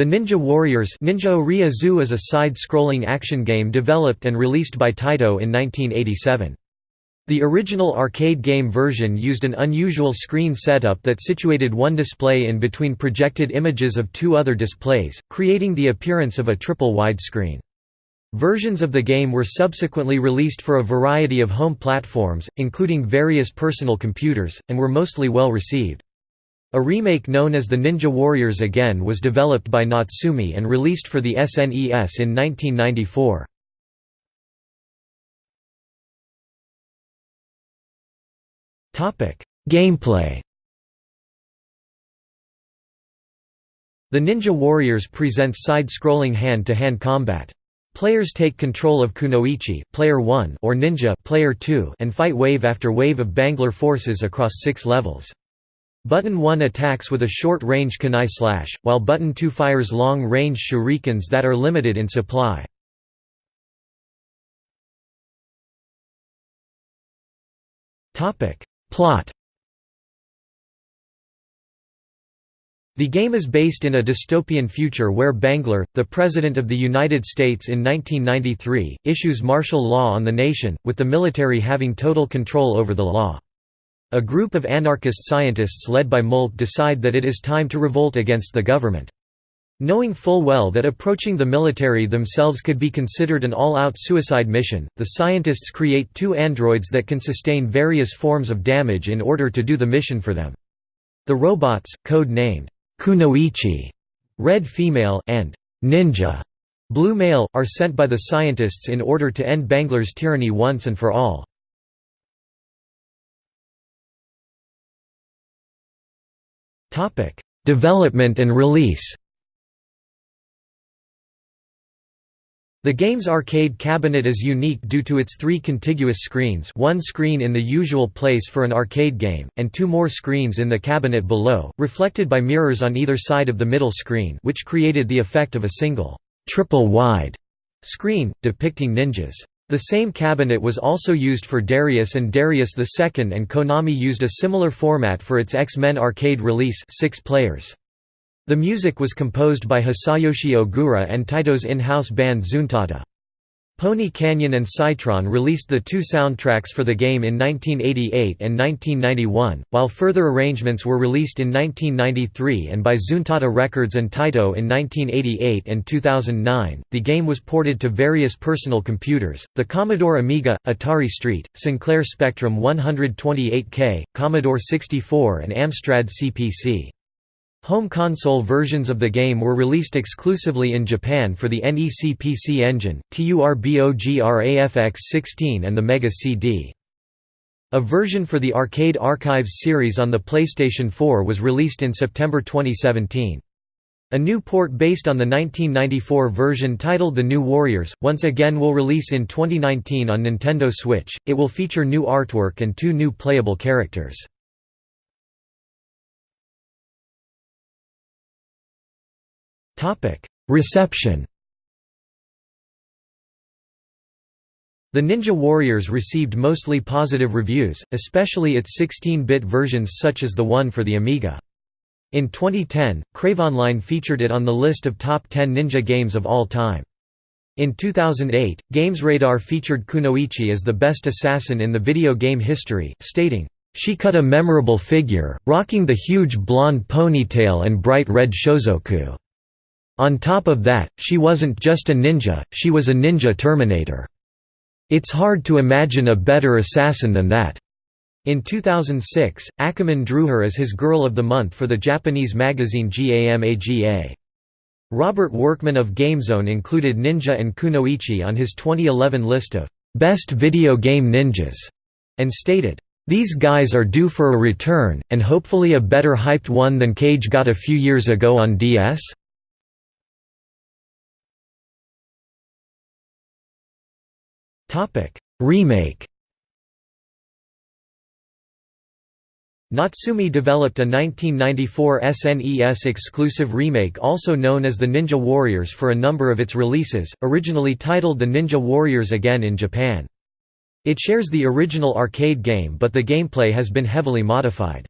The Ninja Warriors Ninja Zu is a side-scrolling action game developed and released by Taito in 1987. The original arcade game version used an unusual screen setup that situated one display in between projected images of two other displays, creating the appearance of a triple widescreen. Versions of the game were subsequently released for a variety of home platforms, including various personal computers, and were mostly well received. A remake known as the Ninja Warriors Again was developed by Natsume and released for the SNES in 1994. Gameplay The Ninja Warriors presents side-scrolling hand-to-hand combat. Players take control of Kunoichi player 1 or Ninja player 2 and fight wave after wave of Bangler forces across six levels. Button 1 attacks with a short-range kunai slash, while Button 2 fires long-range shurikens that are limited in supply. Plot The game is based in a dystopian future where Bangler, the President of the United States in 1993, issues martial law on the nation, with the military having total control over the law. A group of anarchist scientists led by Molt decide that it is time to revolt against the government. Knowing full well that approaching the military themselves could be considered an all-out suicide mission, the scientists create two androids that can sustain various forms of damage in order to do the mission for them. The robots, code-named Kunoichi, red female, and Ninja, blue male, are sent by the scientists in order to end Bangler's tyranny once and for all. Topic: Development and release. The game's arcade cabinet is unique due to its three contiguous screens one screen in the usual place for an arcade game, and two more screens in the cabinet below, reflected by mirrors on either side of the middle screen which created the effect of a single, triple-wide screen, depicting ninjas. The same cabinet was also used for Darius and Darius II and Konami used a similar format for its X-Men arcade release six players. The music was composed by Hisayoshi Ogura and Taito's in-house band Zuntata. Pony Canyon and Scitron released the two soundtracks for the game in 1988 and 1991, while further arrangements were released in 1993 and by Zuntata Records and Taito in 1988 and 2009. The game was ported to various personal computers the Commodore Amiga, Atari ST, Sinclair Spectrum 128K, Commodore 64, and Amstrad CPC. Home console versions of the game were released exclusively in Japan for the NEC PC Engine, TURBOGRAFX-16 and the Mega CD. A version for the Arcade Archives series on the PlayStation 4 was released in September 2017. A new port based on the 1994 version titled The New Warriors, once again will release in 2019 on Nintendo Switch. It will feature new artwork and two new playable characters. Reception The Ninja Warriors received mostly positive reviews, especially its 16-bit versions such as the one for the Amiga. In 2010, CraveOnline featured it on the list of top 10 ninja games of all time. In 2008, GamesRadar featured Kunoichi as the best assassin in the video game history, stating, "...she cut a memorable figure, rocking the huge blonde ponytail and bright red shozoku." On top of that, she wasn't just a ninja, she was a ninja Terminator. It's hard to imagine a better assassin than that. In 2006, Ackerman drew her as his Girl of the Month for the Japanese magazine GAMAGA. Robert Workman of GameZone included Ninja and Kunoichi on his 2011 list of Best Video Game Ninjas, and stated, These guys are due for a return, and hopefully a better hyped one than Kage got a few years ago on DS? Topic: Remake. Natsume developed a 1994 SNES exclusive remake also known as the Ninja Warriors for a number of its releases, originally titled The Ninja Warriors Again in Japan. It shares the original arcade game but the gameplay has been heavily modified.